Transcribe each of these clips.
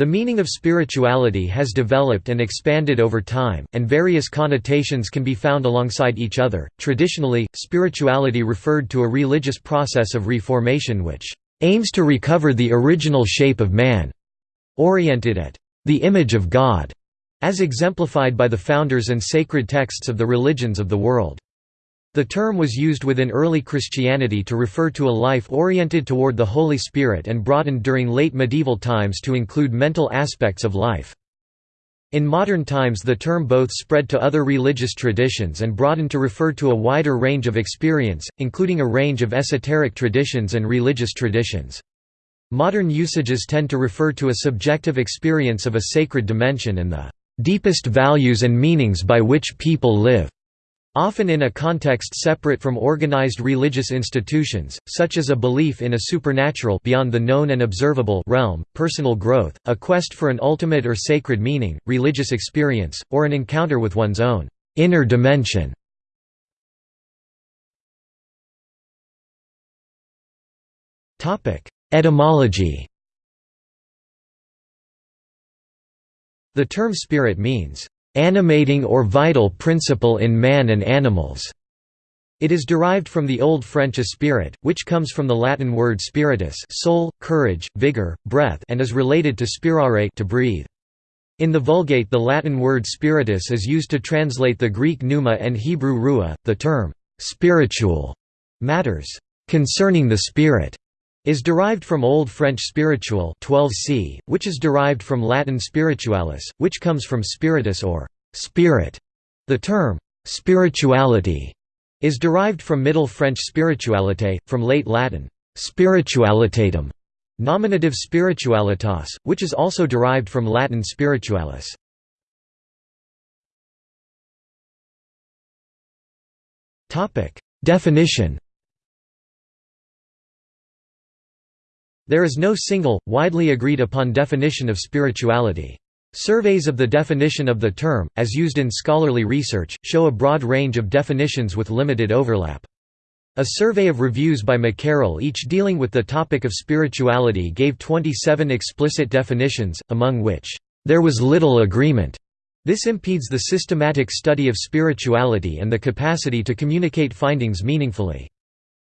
The meaning of spirituality has developed and expanded over time, and various connotations can be found alongside each other. Traditionally, spirituality referred to a religious process of reformation which aims to recover the original shape of man, oriented at the image of God, as exemplified by the founders and sacred texts of the religions of the world. The term was used within early Christianity to refer to a life oriented toward the Holy Spirit and broadened during late medieval times to include mental aspects of life. In modern times the term both spread to other religious traditions and broadened to refer to a wider range of experience, including a range of esoteric traditions and religious traditions. Modern usages tend to refer to a subjective experience of a sacred dimension and the deepest values and meanings by which people live. Often in a context separate from organized religious institutions, such as a belief in a supernatural beyond the known and observable realm, personal growth, a quest for an ultimate or sacred meaning, religious experience, or an encounter with one's own inner dimension. Etymology The term spirit means animating or vital principle in man and animals. It is derived from the Old French esprit, which comes from the Latin word spiritus soul, courage, vigor, breath and is related to spirare to breathe. In the Vulgate the Latin word spiritus is used to translate the Greek pneuma and Hebrew ruah. The term, spiritual, matters concerning the spirit, is derived from Old French spiritual 12c, which is derived from Latin spiritualis, which comes from spiritus or spirit. The term spirituality is derived from Middle French spiritualité, from late Latin spiritualitatem, nominative spiritualitas, which is also derived from Latin spiritualis. Definition There is no single, widely agreed upon definition of spirituality. Surveys of the definition of the term, as used in scholarly research, show a broad range of definitions with limited overlap. A survey of reviews by McCarroll each dealing with the topic of spirituality gave 27 explicit definitions, among which, "...there was little agreement." This impedes the systematic study of spirituality and the capacity to communicate findings meaningfully.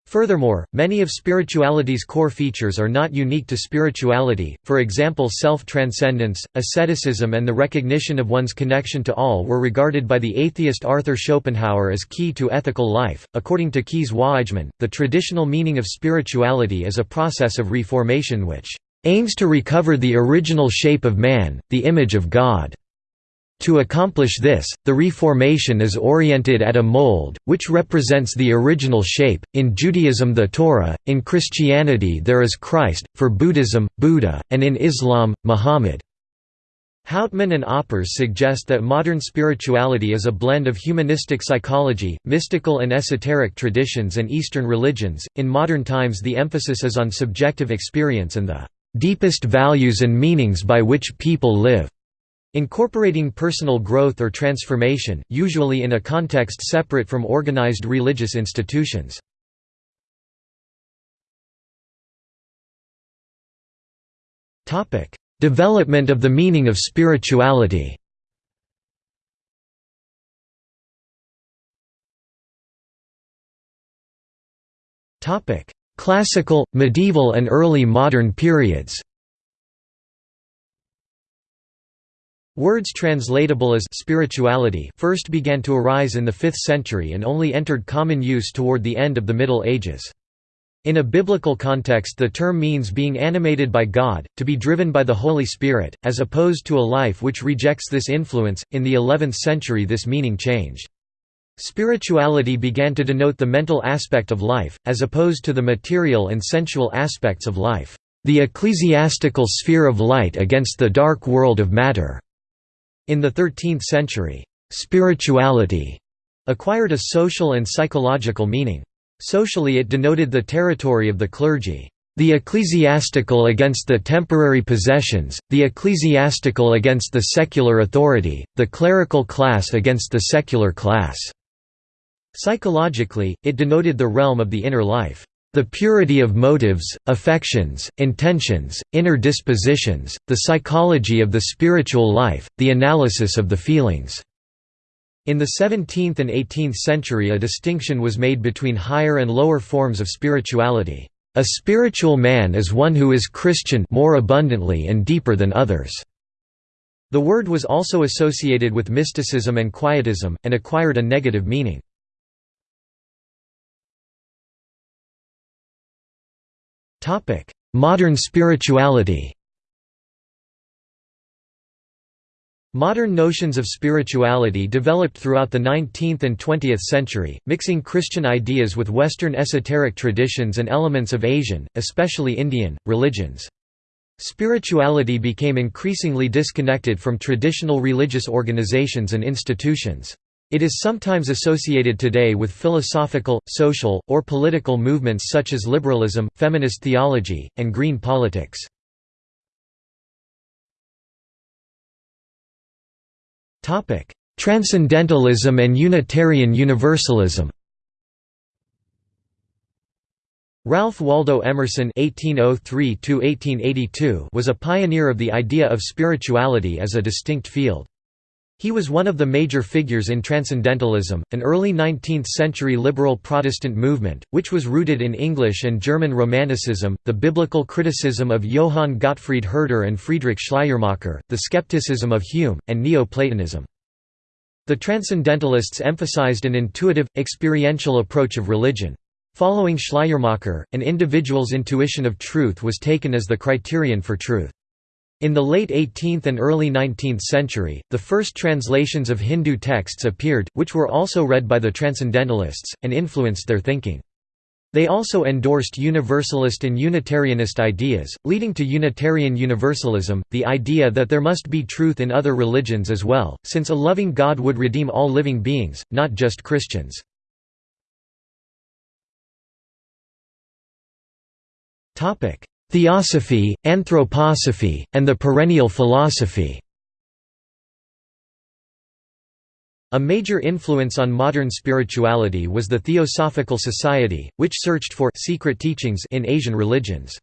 Furthermore, many of spirituality's core features are not unique to spirituality, for example self-transcendence, asceticism and the recognition of one's connection to all were regarded by the atheist Arthur Schopenhauer as key to ethical life. According to Kees Waaijman, the traditional meaning of spirituality is a process of reformation which aims to recover the original shape of man, the image of God. To accomplish this, the Reformation is oriented at a mold, which represents the original shape, in Judaism the Torah, in Christianity there is Christ, for Buddhism, Buddha, and in Islam, Muhammad. Houtman and Aupers suggest that modern spirituality is a blend of humanistic psychology, mystical and esoteric traditions and Eastern religions. In modern times the emphasis is on subjective experience and the deepest values and meanings by which people live. Incorporating personal growth or transformation, usually in a context separate from organized religious institutions. Development of the meaning of spirituality. Classical, medieval and early modern periods Words translatable as spirituality first began to arise in the 5th century and only entered common use toward the end of the Middle Ages. In a biblical context the term means being animated by God, to be driven by the Holy Spirit, as opposed to a life which rejects this influence. In the 11th century this meaning changed. Spirituality began to denote the mental aspect of life, as opposed to the material and sensual aspects of life, the ecclesiastical sphere of light against the dark world of matter. In the 13th century, spirituality acquired a social and psychological meaning. Socially it denoted the territory of the clergy. The ecclesiastical against the temporary possessions, the ecclesiastical against the secular authority, the clerical class against the secular class. Psychologically, it denoted the realm of the inner life. The purity of motives, affections, intentions, inner dispositions, the psychology of the spiritual life, the analysis of the feelings." In the 17th and 18th century a distinction was made between higher and lower forms of spirituality. A spiritual man is one who is Christian more abundantly and deeper than others. The word was also associated with mysticism and quietism, and acquired a negative meaning. Modern spirituality Modern notions of spirituality developed throughout the 19th and 20th century, mixing Christian ideas with Western esoteric traditions and elements of Asian, especially Indian, religions. Spirituality became increasingly disconnected from traditional religious organizations and institutions. It is sometimes associated today with philosophical, social, or political movements such as liberalism, feminist theology, and green politics. Transcendentalism and Unitarian Universalism Ralph Waldo Emerson (1803–1882) was a pioneer of the idea of spirituality as a distinct field. He was one of the major figures in Transcendentalism, an early 19th-century liberal Protestant movement, which was rooted in English and German Romanticism, the biblical criticism of Johann Gottfried Herder and Friedrich Schleiermacher, the skepticism of Hume, and Neo-Platonism. The Transcendentalists emphasized an intuitive, experiential approach of religion. Following Schleiermacher, an individual's intuition of truth was taken as the criterion for truth. In the late 18th and early 19th century, the first translations of Hindu texts appeared, which were also read by the Transcendentalists, and influenced their thinking. They also endorsed Universalist and Unitarianist ideas, leading to Unitarian Universalism, the idea that there must be truth in other religions as well, since a loving God would redeem all living beings, not just Christians. Theosophy, anthroposophy, and the perennial philosophy A major influence on modern spirituality was the Theosophical Society, which searched for secret teachings in Asian religions.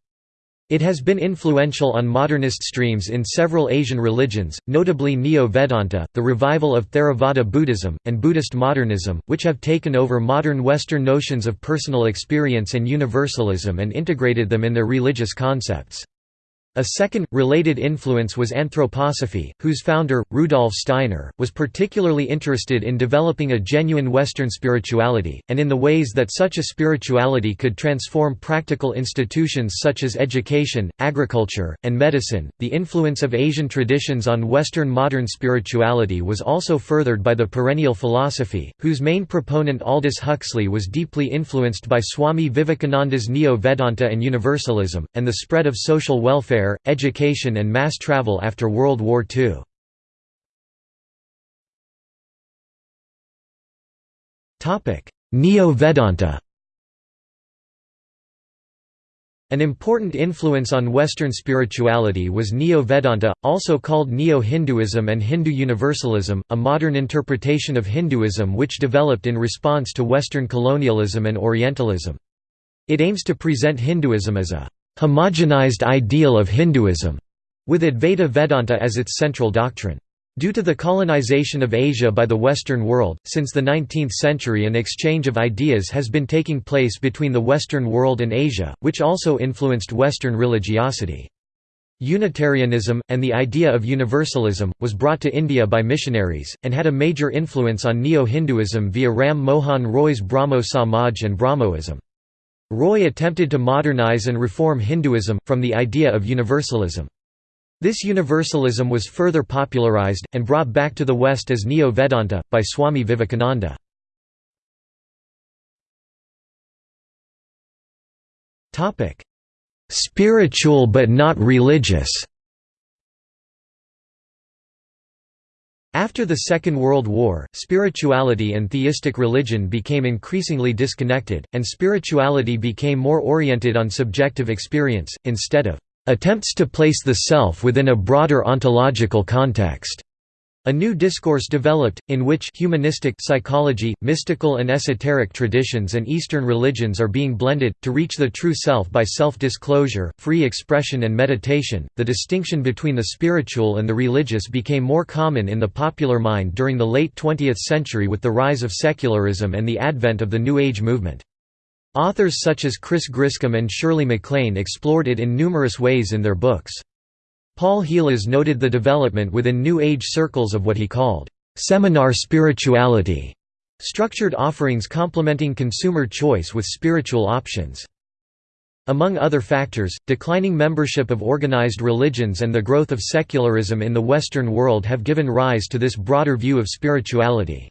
It has been influential on modernist streams in several Asian religions, notably Neo-Vedanta, the revival of Theravada Buddhism, and Buddhist modernism, which have taken over modern Western notions of personal experience and universalism and integrated them in their religious concepts. A second, related influence was anthroposophy, whose founder, Rudolf Steiner, was particularly interested in developing a genuine Western spirituality, and in the ways that such a spirituality could transform practical institutions such as education, agriculture, and medicine. The influence of Asian traditions on Western modern spirituality was also furthered by the perennial philosophy, whose main proponent Aldous Huxley was deeply influenced by Swami Vivekananda's Neo Vedanta and Universalism, and the spread of social welfare education and mass travel after World War II. Neo-Vedanta An important influence on Western spirituality was Neo-Vedanta, also called Neo-Hinduism and Hindu Universalism, a modern interpretation of Hinduism which developed in response to Western colonialism and Orientalism. It aims to present Hinduism as a homogenized ideal of Hinduism, with Advaita Vedanta as its central doctrine. Due to the colonization of Asia by the Western world, since the 19th century an exchange of ideas has been taking place between the Western world and Asia, which also influenced Western religiosity. Unitarianism, and the idea of universalism, was brought to India by missionaries, and had a major influence on Neo-Hinduism via Ram Mohan Roy's Brahmo Samaj and Brahmoism. Roy attempted to modernize and reform Hinduism, from the idea of universalism. This universalism was further popularized, and brought back to the West as Neo-Vedanta, by Swami Vivekananda. Spiritual but not religious After the Second World War, spirituality and theistic religion became increasingly disconnected, and spirituality became more oriented on subjective experience, instead of attempts to place the self within a broader ontological context. A new discourse developed, in which humanistic psychology, mystical and esoteric traditions and Eastern religions are being blended, to reach the true self by self-disclosure, free expression and meditation. The distinction between the spiritual and the religious became more common in the popular mind during the late 20th century with the rise of secularism and the advent of the New Age movement. Authors such as Chris Griscom and Shirley MacLaine explored it in numerous ways in their books. Paul Heelas noted the development within New Age circles of what he called, "...seminar spirituality", structured offerings complementing consumer choice with spiritual options. Among other factors, declining membership of organized religions and the growth of secularism in the Western world have given rise to this broader view of spirituality.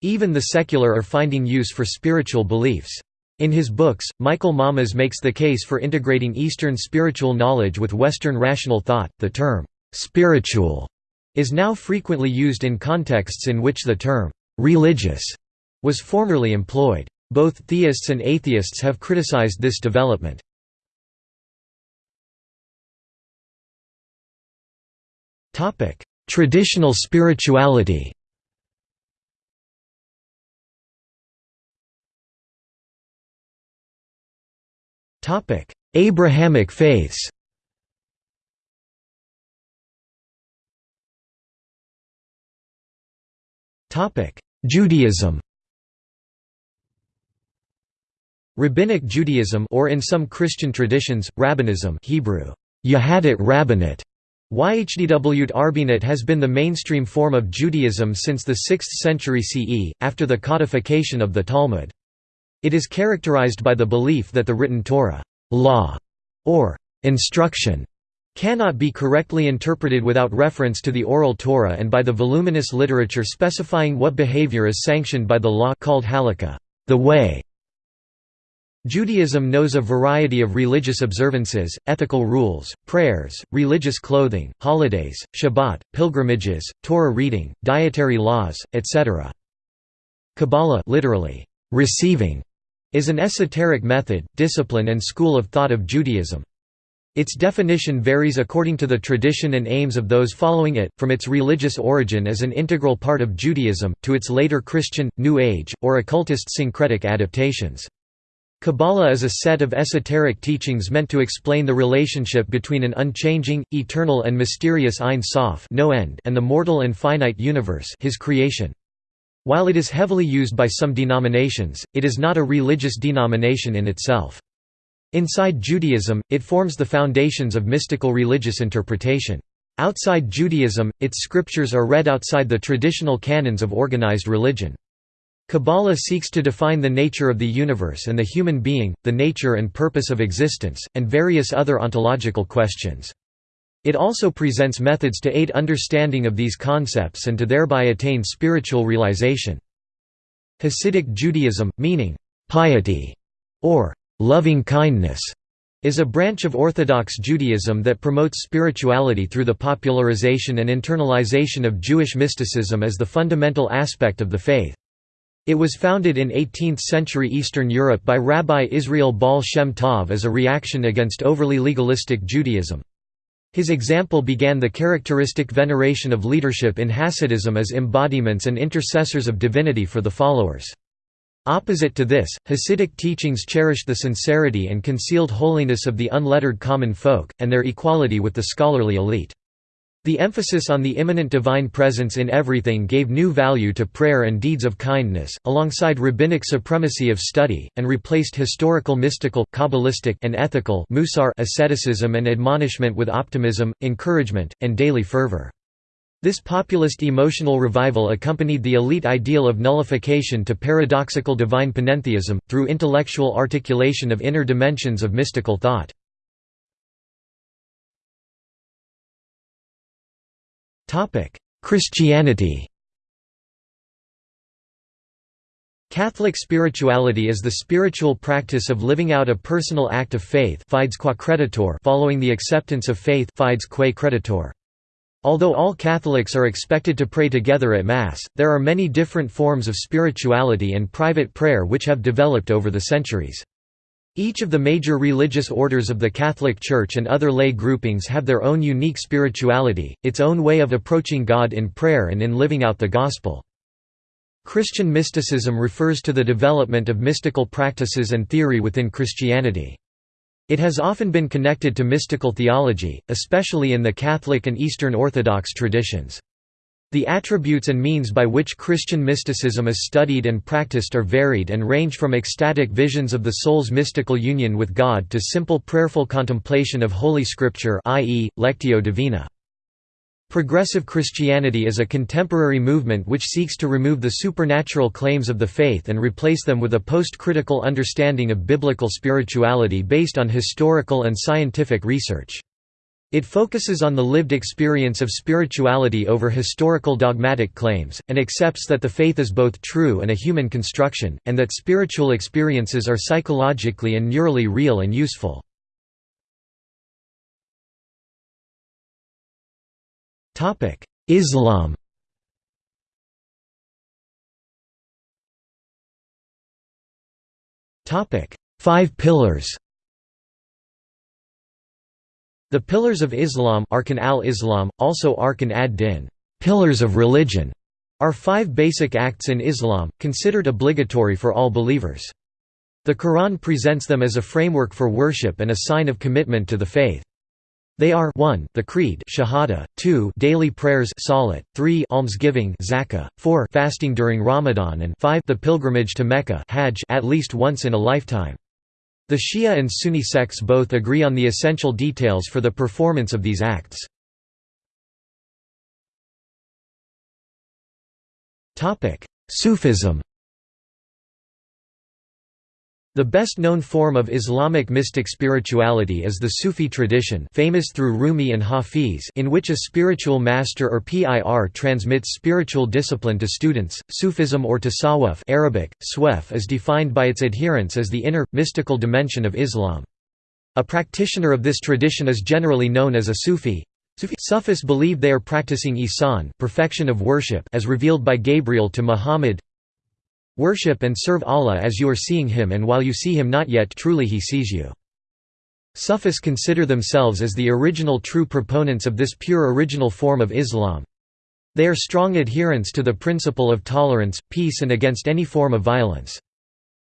Even the secular are finding use for spiritual beliefs. In his books, Michael Mamas makes the case for integrating Eastern spiritual knowledge with Western rational thought. The term, spiritual, is now frequently used in contexts in which the term, religious, was formerly employed. Both theists and atheists have criticized this development. Traditional spirituality Abrahamic faiths Judaism Rabbinic Judaism or in some Christian traditions, Rabbinism Hebrew, Yahadit Rabbinate, YHDW Arbinat has been the mainstream form of Judaism since the 6th century CE, after the codification of the Talmud. It is characterized by the belief that the written Torah law, or instruction, cannot be correctly interpreted without reference to the oral Torah and by the voluminous literature specifying what behavior is sanctioned by the law called halakha, the way. Judaism knows a variety of religious observances, ethical rules, prayers, religious clothing, holidays, Shabbat, pilgrimages, Torah reading, dietary laws, etc. Kabbalah literally, receiving is an esoteric method, discipline and school of thought of Judaism. Its definition varies according to the tradition and aims of those following it, from its religious origin as an integral part of Judaism, to its later Christian, New Age, or occultist syncretic adaptations. Kabbalah is a set of esoteric teachings meant to explain the relationship between an unchanging, eternal and mysterious Ein Sof no end and the mortal and finite universe his creation. While it is heavily used by some denominations, it is not a religious denomination in itself. Inside Judaism, it forms the foundations of mystical religious interpretation. Outside Judaism, its scriptures are read outside the traditional canons of organized religion. Kabbalah seeks to define the nature of the universe and the human being, the nature and purpose of existence, and various other ontological questions. It also presents methods to aid understanding of these concepts and to thereby attain spiritual realization. Hasidic Judaism, meaning, piety, or loving kindness, is a branch of Orthodox Judaism that promotes spirituality through the popularization and internalization of Jewish mysticism as the fundamental aspect of the faith. It was founded in 18th-century Eastern Europe by Rabbi Israel Baal Shem Tov as a reaction against overly legalistic Judaism. His example began the characteristic veneration of leadership in Hasidism as embodiments and intercessors of divinity for the followers. Opposite to this, Hasidic teachings cherished the sincerity and concealed holiness of the unlettered common folk, and their equality with the scholarly elite. The emphasis on the immanent divine presence in everything gave new value to prayer and deeds of kindness, alongside rabbinic supremacy of study, and replaced historical mystical, kabbalistic and ethical musar asceticism and admonishment with optimism, encouragement, and daily fervor. This populist emotional revival accompanied the elite ideal of nullification to paradoxical divine panentheism, through intellectual articulation of inner dimensions of mystical thought. Christianity Catholic spirituality is the spiritual practice of living out a personal act of faith following the acceptance of faith Although all Catholics are expected to pray together at Mass, there are many different forms of spirituality and private prayer which have developed over the centuries. Each of the major religious orders of the Catholic Church and other lay groupings have their own unique spirituality, its own way of approaching God in prayer and in living out the Gospel. Christian mysticism refers to the development of mystical practices and theory within Christianity. It has often been connected to mystical theology, especially in the Catholic and Eastern Orthodox traditions. The attributes and means by which Christian mysticism is studied and practiced are varied and range from ecstatic visions of the soul's mystical union with God to simple prayerful contemplation of Holy Scripture i.e., Lectio Divina. Progressive Christianity is a contemporary movement which seeks to remove the supernatural claims of the faith and replace them with a post-critical understanding of biblical spirituality based on historical and scientific research. It focuses on the lived experience of spirituality over historical dogmatic claims, and accepts that the faith is both true and a human construction, and that spiritual experiences are psychologically and neurally real and useful. Islam Five pillars The pillars of Islam Arkan al-Islam, also Arkan ad-Din pillars of religion", are five basic acts in Islam, considered obligatory for all believers. The Quran presents them as a framework for worship and a sign of commitment to the faith. They are 1 the creed shahada, 2 daily prayers salat, 3 almsgiving zakah, 4 fasting during Ramadan and 5 the pilgrimage to Mecca hajj at least once in a lifetime. The Shia and Sunni sects both agree on the essential details for the performance of these acts. Sufism the best-known form of Islamic mystic spirituality is the Sufi tradition famous through Rumi and Hafiz in which a spiritual master or PIR transmits spiritual discipline to students. Sufism or tasawwuf Arabic, swef is defined by its adherents as the inner, mystical dimension of Islam. A practitioner of this tradition is generally known as a Sufi. Sufis believe they are practicing ihsan perfection of worship as revealed by Gabriel to Muhammad Worship and serve Allah as you are seeing Him and while you see Him not yet truly He sees you. Sufis consider themselves as the original true proponents of this pure original form of Islam. They are strong adherents to the principle of tolerance, peace and against any form of violence.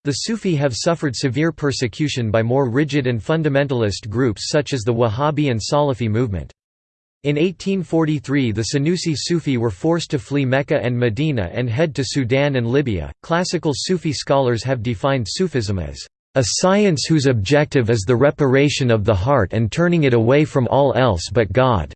The Sufi have suffered severe persecution by more rigid and fundamentalist groups such as the Wahhabi and Salafi movement. In 1843, the Senussi Sufi were forced to flee Mecca and Medina and head to Sudan and Libya. Classical Sufi scholars have defined Sufism as a science whose objective is the reparation of the heart and turning it away from all else but God.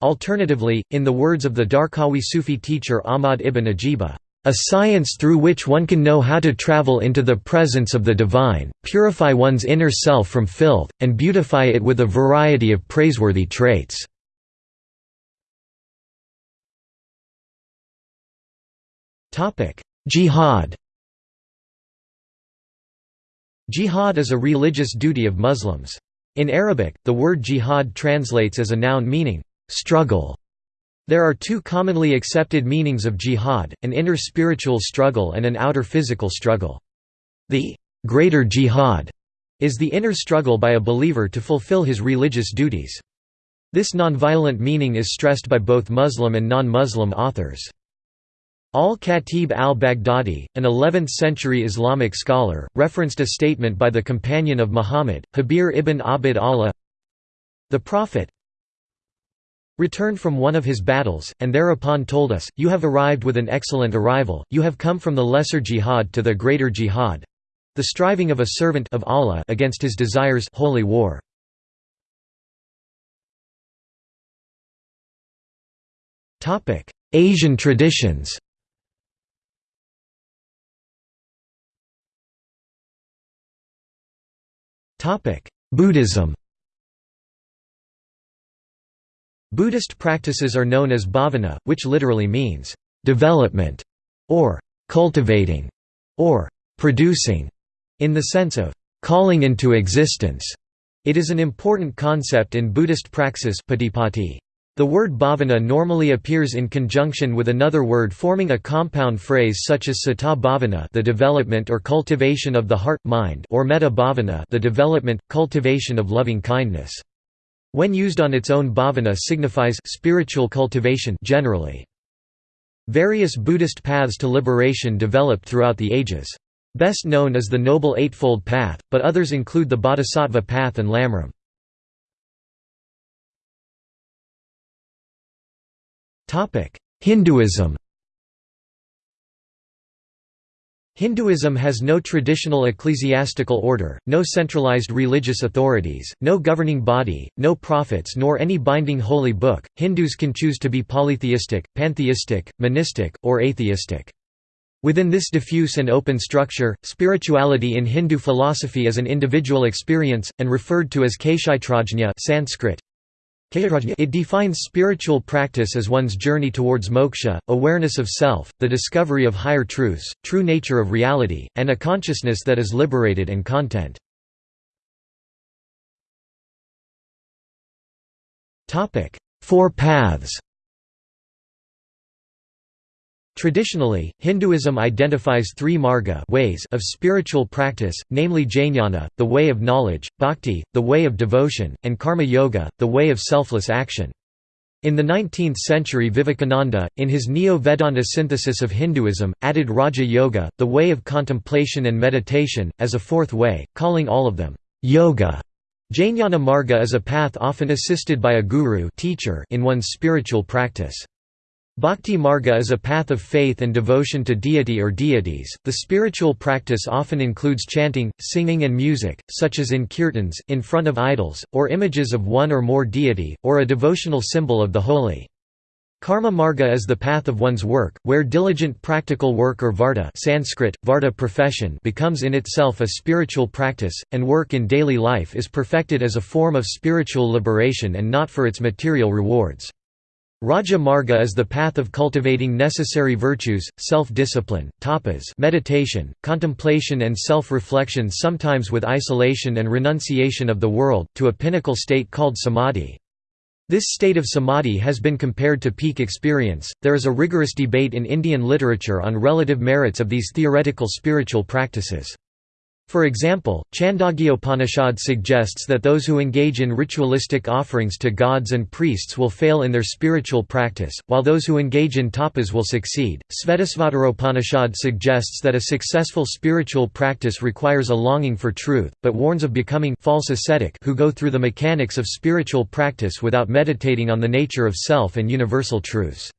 Alternatively, in the words of the Darqawi Sufi teacher Ahmad ibn Ajiba, a science through which one can know how to travel into the presence of the divine, purify one's inner self from filth, and beautify it with a variety of praiseworthy traits. Jihad Jihad is a religious duty of Muslims. In Arabic, the word jihad translates as a noun meaning, struggle, there are two commonly accepted meanings of jihad, an inner spiritual struggle and an outer physical struggle. The greater jihad is the inner struggle by a believer to fulfill his religious duties. This nonviolent meaning is stressed by both Muslim and non-Muslim authors. Al-Khatib al-Baghdadi, an 11th-century Islamic scholar, referenced a statement by the companion of Muhammad, Jabir ibn Abd Allah The Prophet, returned from one of his battles, and thereupon told us, You have arrived with an excellent arrival, you have come from the lesser jihad to the greater jihad the striving of a servant of Allah against his desires holy war. Asian traditions. Buddhism Buddhist practices are known as bhavana, which literally means, "...development", or "...cultivating", or "...producing", in the sense of "...calling into existence". It is an important concept in Buddhist praxis. The word bhavana normally appears in conjunction with another word forming a compound phrase such as sata bhavana the development or cultivation of the heart-mind or metta bhavana the development, cultivation of loving kindness. When used on its own bhavana signifies spiritual cultivation generally. Various Buddhist paths to liberation developed throughout the ages. Best known is the Noble Eightfold Path, but others include the Bodhisattva path and Lamrim. Hinduism Hinduism has no traditional ecclesiastical order, no centralized religious authorities, no governing body, no prophets nor any binding holy book. Hindus can choose to be polytheistic, pantheistic, monistic, or atheistic. Within this diffuse and open structure, spirituality in Hindu philosophy is an individual experience, and referred to as Kshaitrajna Sanskrit, it defines spiritual practice as one's journey towards moksha, awareness of self, the discovery of higher truths, true nature of reality, and a consciousness that is liberated and content. Four paths Traditionally, Hinduism identifies three marga ways of spiritual practice, namely jnana, the way of knowledge, bhakti, the way of devotion, and karma yoga, the way of selfless action. In the 19th century Vivekananda, in his Neo-Vedanta synthesis of Hinduism, added Raja Yoga, the way of contemplation and meditation, as a fourth way, calling all of them yoga. Jnana marga is a path often assisted by a guru teacher in one's spiritual practice. Bhakti marga is a path of faith and devotion to deity or deities. The spiritual practice often includes chanting, singing, and music, such as in kirtans, in front of idols, or images of one or more deity, or a devotional symbol of the holy. Karma marga is the path of one's work, where diligent practical work or varta Sanskrit, varta profession becomes in itself a spiritual practice, and work in daily life is perfected as a form of spiritual liberation and not for its material rewards. Raja Marga is the path of cultivating necessary virtues, self-discipline, tapas meditation, contemplation and self-reflection sometimes with isolation and renunciation of the world, to a pinnacle state called samadhi. This state of samadhi has been compared to peak experience. There is a rigorous debate in Indian literature on relative merits of these theoretical spiritual practices. For example, Chandogyopanishad suggests that those who engage in ritualistic offerings to gods and priests will fail in their spiritual practice, while those who engage in tapas will succeed. Svetasvataropanishad suggests that a successful spiritual practice requires a longing for truth, but warns of becoming false ascetic who go through the mechanics of spiritual practice without meditating on the nature of self and universal truths.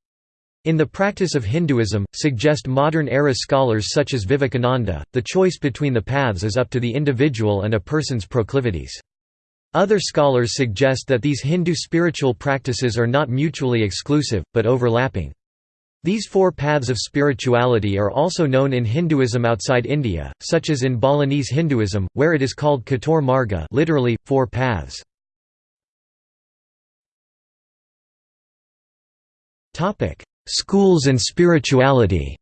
In the practice of Hinduism, suggest modern-era scholars such as Vivekananda, the choice between the paths is up to the individual and a person's proclivities. Other scholars suggest that these Hindu spiritual practices are not mutually exclusive, but overlapping. These four paths of spirituality are also known in Hinduism outside India, such as in Balinese Hinduism, where it is called Chatur Marga literally, four paths. Schools and spirituality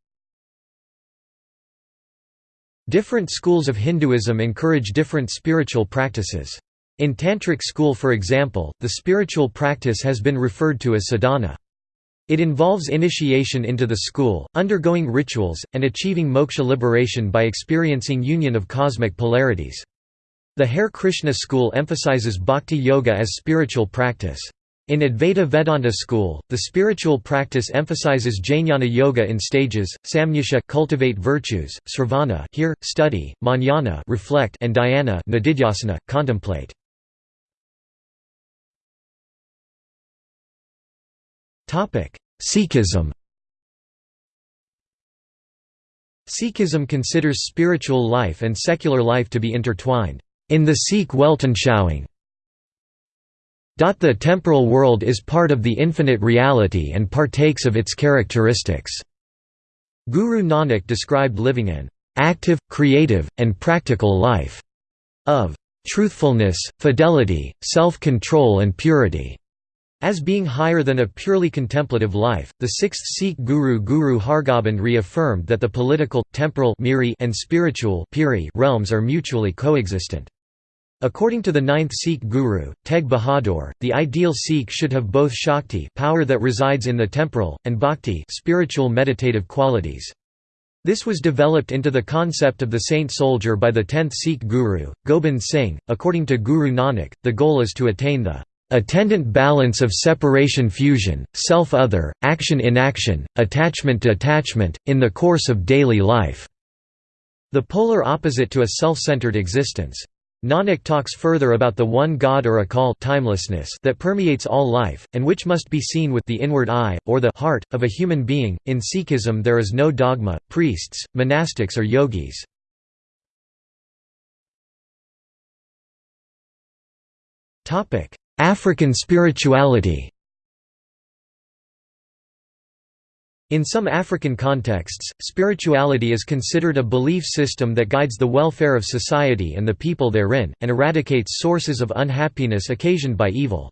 Different schools of Hinduism encourage different spiritual practices. In Tantric school for example, the spiritual practice has been referred to as sadhana. It involves initiation into the school, undergoing rituals, and achieving moksha liberation by experiencing union of cosmic polarities. The Hare Krishna school emphasizes bhakti yoga as spiritual practice. In Advaita Vedanta school, the spiritual practice emphasizes jnana yoga in stages, samyusha cultivate virtues, sravana hear, study, manana reflect and dhyana nididhyasana contemplate. Topic: Sikhism. Sikhism considers spiritual life and secular life to be intertwined. In the Sikh Weltanschauung, the temporal world is part of the infinite reality and partakes of its characteristics. Guru Nanak described living an active, creative, and practical life of truthfulness, fidelity, self-control and purity as being higher than a purely contemplative life. The sixth Sikh guru Guru Hargobind reaffirmed that the political, temporal and spiritual realms are mutually coexistent. According to the ninth Sikh guru, Tegh Bahadur, the ideal Sikh should have both Shakti power that resides in the temporal, and Bhakti spiritual meditative qualities. This was developed into the concept of the saint soldier by the 10th Sikh guru, Gobind Singh. According to Guru Nanak, the goal is to attain the attendant balance of separation fusion, self-other, action-inaction, attachment-detachment, in the course of daily life", the polar opposite to a self-centered existence. Nanak talks further about the one God or Akal timelessness that permeates all life, and which must be seen with the inward eye, or the heart, of a human being. In Sikhism there is no dogma, priests, monastics or yogis. African spirituality In some African contexts, spirituality is considered a belief system that guides the welfare of society and the people therein, and eradicates sources of unhappiness occasioned by evil.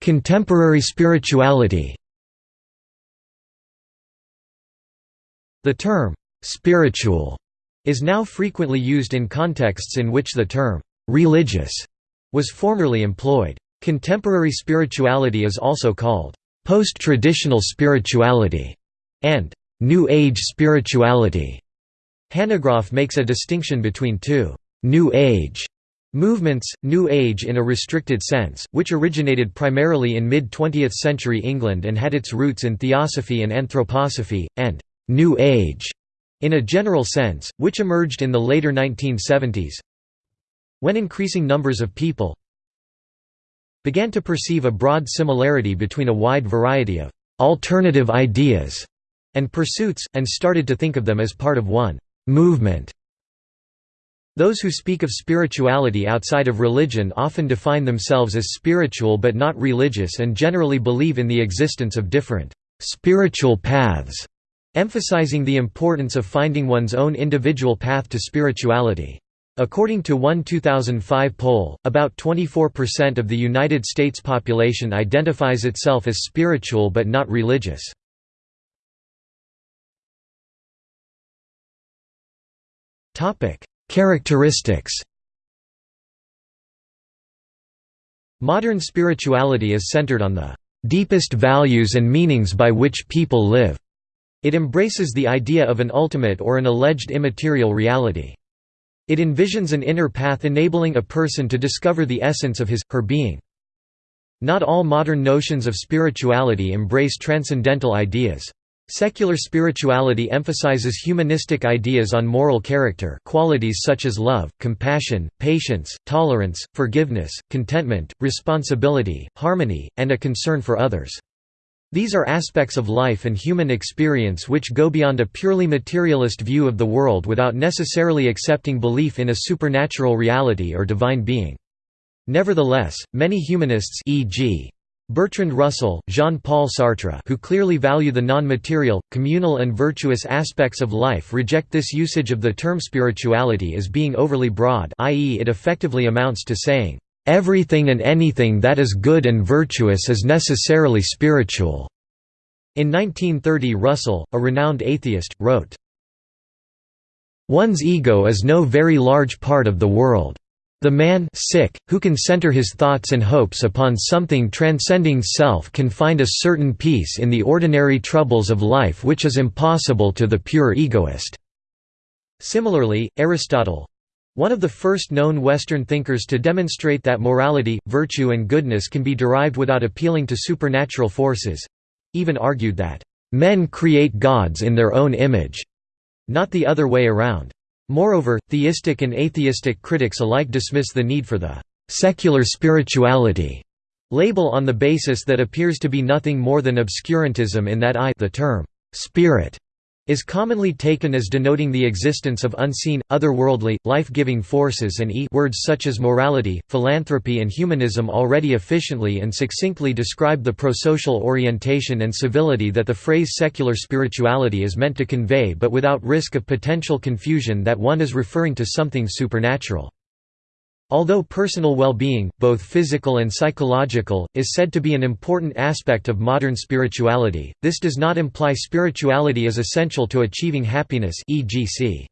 Contemporary spirituality The term, "'spiritual' is now frequently used in contexts in which the term, "'religious' was formerly employed. Contemporary spirituality is also called post-traditional spirituality and New Age spirituality. Hanegraaff makes a distinction between two New Age movements, New Age in a restricted sense, which originated primarily in mid-20th century England and had its roots in theosophy and anthroposophy, and New Age in a general sense, which emerged in the later 1970s, when increasing numbers of people began to perceive a broad similarity between a wide variety of «alternative ideas» and pursuits, and started to think of them as part of one «movement». Those who speak of spirituality outside of religion often define themselves as spiritual but not religious and generally believe in the existence of different «spiritual paths», emphasizing the importance of finding one's own individual path to spirituality. According to one 2005 poll, about 24% of the United States population identifies itself as spiritual but not religious. Characteristics Modern spirituality is centered on the deepest values and meanings by which people live. It embraces the idea of an ultimate or an alleged immaterial reality. It envisions an inner path enabling a person to discover the essence of his, her being. Not all modern notions of spirituality embrace transcendental ideas. Secular spirituality emphasizes humanistic ideas on moral character qualities such as love, compassion, patience, tolerance, forgiveness, contentment, responsibility, harmony, and a concern for others. These are aspects of life and human experience which go beyond a purely materialist view of the world without necessarily accepting belief in a supernatural reality or divine being. Nevertheless, many humanists e.g. Bertrand Russell, Jean-Paul Sartre who clearly value the non-material, communal and virtuous aspects of life reject this usage of the term spirituality as being overly broad i.e. it effectively amounts to saying, Everything and anything that is good and virtuous is necessarily spiritual." In 1930 Russell, a renowned atheist, wrote, One's ego is no very large part of the world. The man sick, who can center his thoughts and hopes upon something transcending self can find a certain peace in the ordinary troubles of life which is impossible to the pure egoist." Similarly, Aristotle, one of the first known Western thinkers to demonstrate that morality, virtue and goodness can be derived without appealing to supernatural forces—even argued that, "...men create gods in their own image", not the other way around. Moreover, theistic and atheistic critics alike dismiss the need for the "...secular spirituality." label on the basis that appears to be nothing more than obscurantism in that I the term, "...spirit", is commonly taken as denoting the existence of unseen, otherworldly, life-giving forces and e words such as morality, philanthropy and humanism already efficiently and succinctly describe the prosocial orientation and civility that the phrase secular spirituality is meant to convey but without risk of potential confusion that one is referring to something supernatural. Although personal well-being, both physical and psychological, is said to be an important aspect of modern spirituality, this does not imply spirituality is essential to achieving happiness e.g.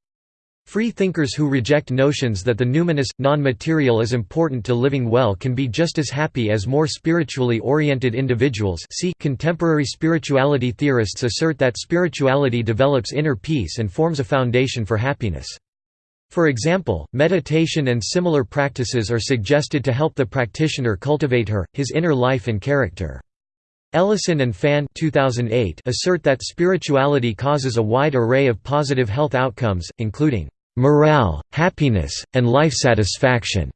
Free thinkers who reject notions that the numinous, non-material is important to living well can be just as happy as more spiritually oriented individuals see contemporary spirituality theorists assert that spirituality develops inner peace and forms a foundation for happiness. For example, meditation and similar practices are suggested to help the practitioner cultivate her, his inner life and character. Ellison and Fan 2008 assert that spirituality causes a wide array of positive health outcomes, including morale, happiness, and life satisfaction.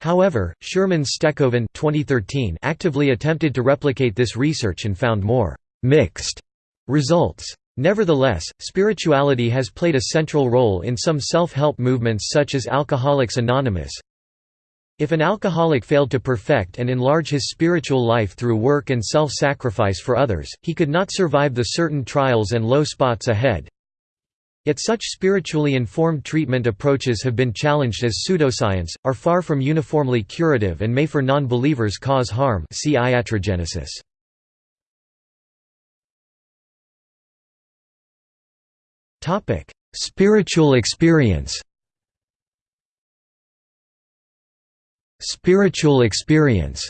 However, Schuurmans-Stekhoven 2013 actively attempted to replicate this research and found more mixed results. Nevertheless, spirituality has played a central role in some self-help movements such as Alcoholics Anonymous. If an alcoholic failed to perfect and enlarge his spiritual life through work and self-sacrifice for others, he could not survive the certain trials and low spots ahead. Yet such spiritually informed treatment approaches have been challenged as pseudoscience, are far from uniformly curative and may for non-believers cause harm see iatrogenesis. Topic: Spiritual experience. Spiritual experience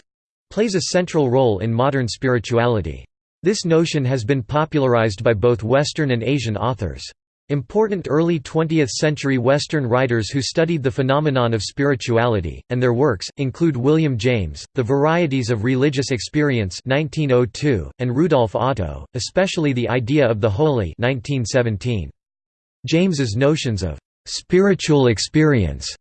plays a central role in modern spirituality. This notion has been popularized by both Western and Asian authors. Important early 20th-century Western writers who studied the phenomenon of spirituality, and their works, include William James, The Varieties of Religious Experience 1902, and Rudolf Otto, especially The Idea of the Holy 1917. James's notions of spiritual experience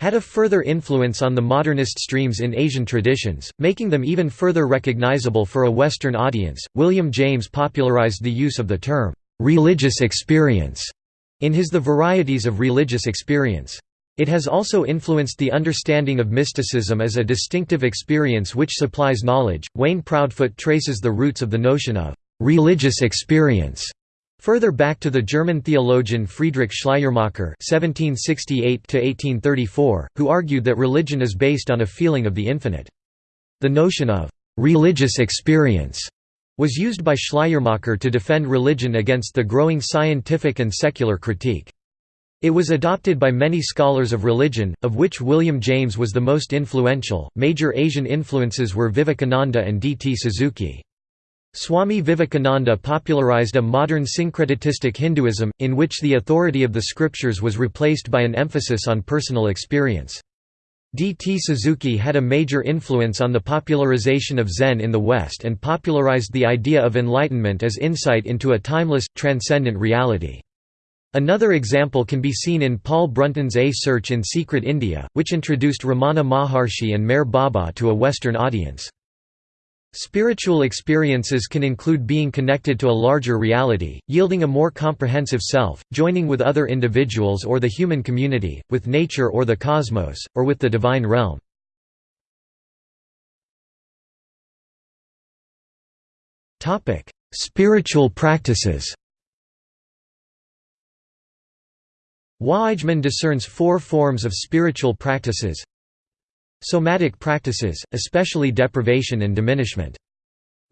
had a further influence on the modernist streams in Asian traditions, making them even further recognizable for a Western audience. William James popularized the use of the term religious experience in his The Varieties of Religious Experience. It has also influenced the understanding of mysticism as a distinctive experience which supplies knowledge. Wayne Proudfoot traces the roots of the notion of religious experience Further back to the German theologian Friedrich Schleiermacher (1768–1834), who argued that religion is based on a feeling of the infinite. The notion of religious experience was used by Schleiermacher to defend religion against the growing scientific and secular critique. It was adopted by many scholars of religion, of which William James was the most influential. Major Asian influences were Vivekananda and D. T. Suzuki. Swami Vivekananda popularized a modern syncretistic Hinduism, in which the authority of the scriptures was replaced by an emphasis on personal experience. D. T. Suzuki had a major influence on the popularization of Zen in the West and popularized the idea of enlightenment as insight into a timeless, transcendent reality. Another example can be seen in Paul Brunton's A Search in Secret India, which introduced Ramana Maharshi and Meher Baba to a Western audience. Spiritual experiences can include being connected to a larger reality, yielding a more comprehensive self, joining with other individuals or the human community, with nature or the cosmos, or with the divine realm. Spiritual practices Waaijman discerns four forms of spiritual practices Somatic practices, especially deprivation and diminishment.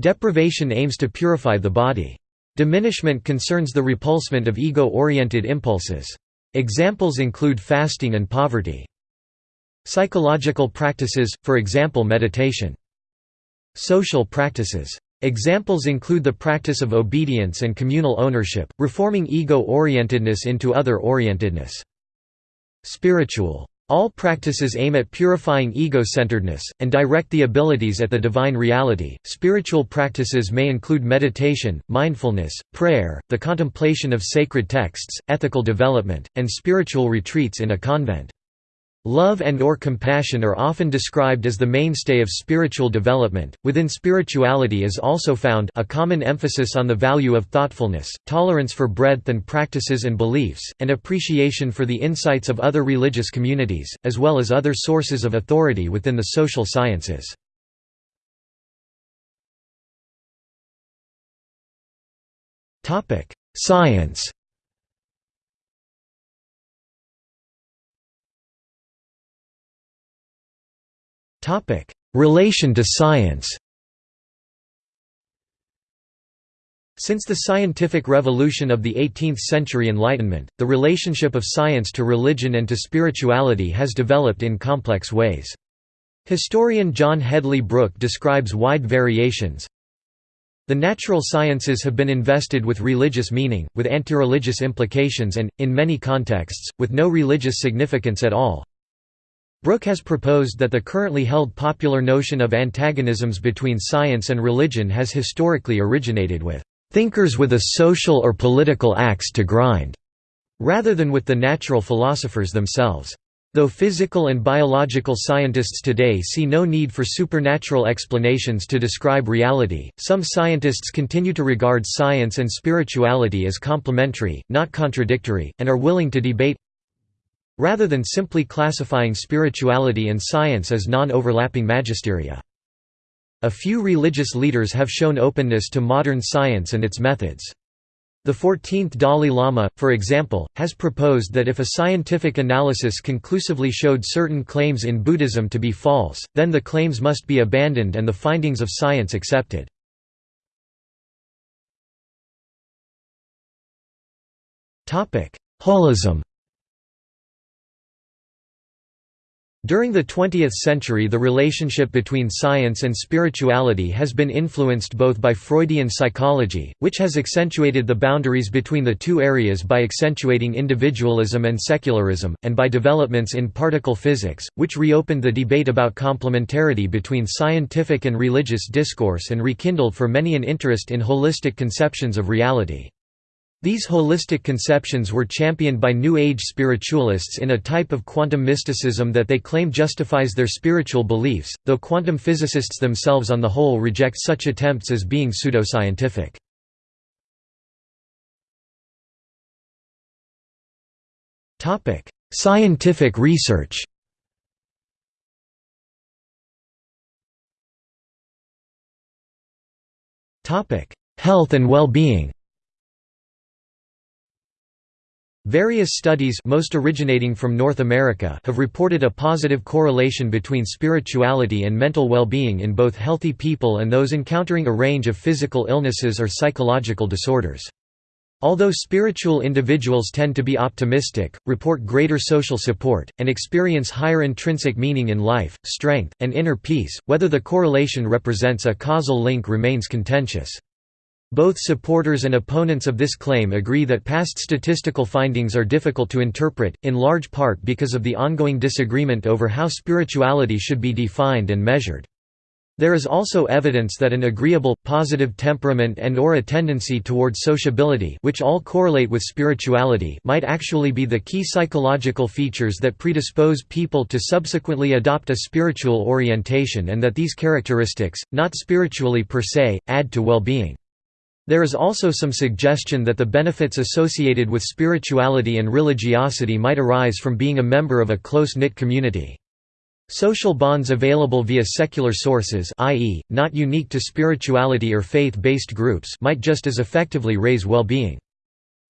Deprivation aims to purify the body. Diminishment concerns the repulsement of ego-oriented impulses. Examples include fasting and poverty. Psychological practices, for example meditation. Social practices. Examples include the practice of obedience and communal ownership, reforming ego-orientedness into other-orientedness. Spiritual all practices aim at purifying ego-centeredness, and direct the abilities at the divine reality. Spiritual practices may include meditation, mindfulness, prayer, the contemplation of sacred texts, ethical development, and spiritual retreats in a convent. Love and or compassion are often described as the mainstay of spiritual development. Within spirituality is also found a common emphasis on the value of thoughtfulness, tolerance for breadth and practices and beliefs, and appreciation for the insights of other religious communities, as well as other sources of authority within the social sciences. Topic: Science Relation to science Since the scientific revolution of the 18th-century Enlightenment, the relationship of science to religion and to spirituality has developed in complex ways. Historian John Hedley Brooke describes wide variations. The natural sciences have been invested with religious meaning, with anti-religious implications and, in many contexts, with no religious significance at all. Brooke has proposed that the currently held popular notion of antagonisms between science and religion has historically originated with thinkers with a social or political axe to grind, rather than with the natural philosophers themselves. Though physical and biological scientists today see no need for supernatural explanations to describe reality, some scientists continue to regard science and spirituality as complementary, not contradictory, and are willing to debate rather than simply classifying spirituality and science as non-overlapping magisteria. A few religious leaders have shown openness to modern science and its methods. The 14th Dalai Lama, for example, has proposed that if a scientific analysis conclusively showed certain claims in Buddhism to be false, then the claims must be abandoned and the findings of science accepted. Holism During the 20th century the relationship between science and spirituality has been influenced both by Freudian psychology, which has accentuated the boundaries between the two areas by accentuating individualism and secularism, and by developments in particle physics, which reopened the debate about complementarity between scientific and religious discourse and rekindled for many an interest in holistic conceptions of reality. These holistic conceptions were championed by New Age spiritualists in a type of quantum mysticism that they claim justifies their spiritual beliefs, though quantum physicists themselves on the whole reject such attempts as being pseudoscientific. Scientific research Health and well-being Various studies most originating from North America have reported a positive correlation between spirituality and mental well-being in both healthy people and those encountering a range of physical illnesses or psychological disorders. Although spiritual individuals tend to be optimistic, report greater social support, and experience higher intrinsic meaning in life, strength, and inner peace, whether the correlation represents a causal link remains contentious. Both supporters and opponents of this claim agree that past statistical findings are difficult to interpret, in large part because of the ongoing disagreement over how spirituality should be defined and measured. There is also evidence that an agreeable, positive temperament and or a tendency toward sociability which all correlate with spirituality might actually be the key psychological features that predispose people to subsequently adopt a spiritual orientation and that these characteristics, not spiritually per se, add to well-being. There is also some suggestion that the benefits associated with spirituality and religiosity might arise from being a member of a close-knit community. Social bonds available via secular sources i.e., not unique to spirituality or faith-based groups might just as effectively raise well-being.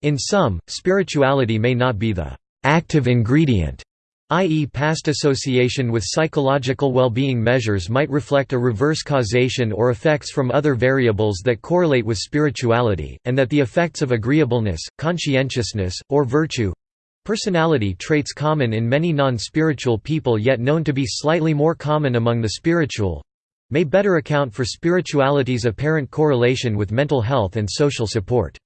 In some, spirituality may not be the active ingredient i.e. past association with psychological well-being measures might reflect a reverse causation or effects from other variables that correlate with spirituality, and that the effects of agreeableness, conscientiousness, or virtue—personality traits common in many non-spiritual people yet known to be slightly more common among the spiritual—may better account for spirituality's apparent correlation with mental health and social support.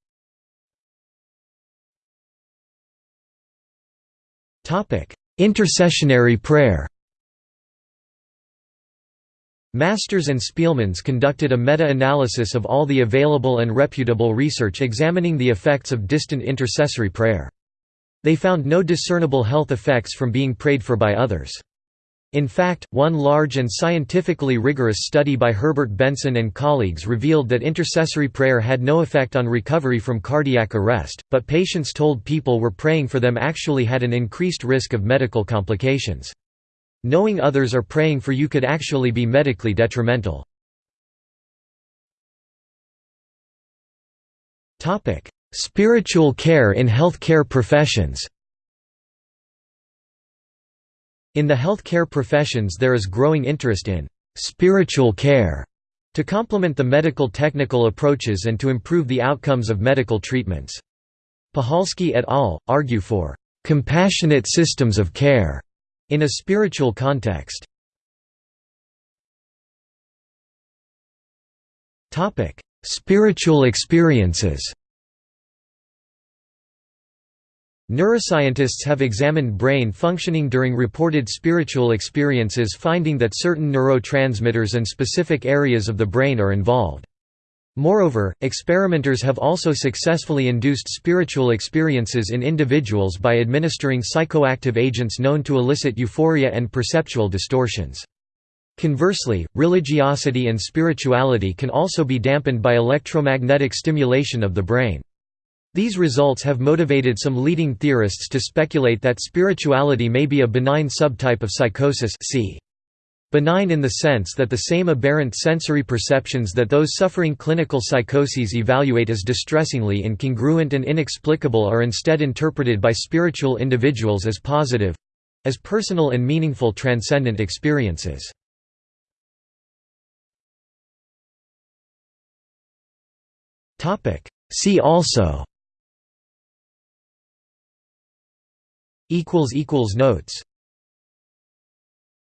Topic: Intercessionary prayer Masters and Spielmans conducted a meta-analysis of all the available and reputable research examining the effects of distant intercessory prayer. They found no discernible health effects from being prayed for by others. In fact, one large and scientifically rigorous study by Herbert Benson and colleagues revealed that intercessory prayer had no effect on recovery from cardiac arrest, but patients told people were praying for them actually had an increased risk of medical complications. Knowing others are praying for you could actually be medically detrimental. Spiritual care in healthcare professions In the healthcare professions there is growing interest in «spiritual care» to complement the medical technical approaches and to improve the outcomes of medical treatments. Puchalski et al. argue for «compassionate systems of care» in a spiritual context. Spiritual experiences Neuroscientists have examined brain functioning during reported spiritual experiences finding that certain neurotransmitters and specific areas of the brain are involved. Moreover, experimenters have also successfully induced spiritual experiences in individuals by administering psychoactive agents known to elicit euphoria and perceptual distortions. Conversely, religiosity and spirituality can also be dampened by electromagnetic stimulation of the brain. These results have motivated some leading theorists to speculate that spirituality may be a benign subtype of psychosis see. Benign in the sense that the same aberrant sensory perceptions that those suffering clinical psychoses evaluate as distressingly incongruent and inexplicable are instead interpreted by spiritual individuals as positive—as personal and meaningful transcendent experiences. See also Notes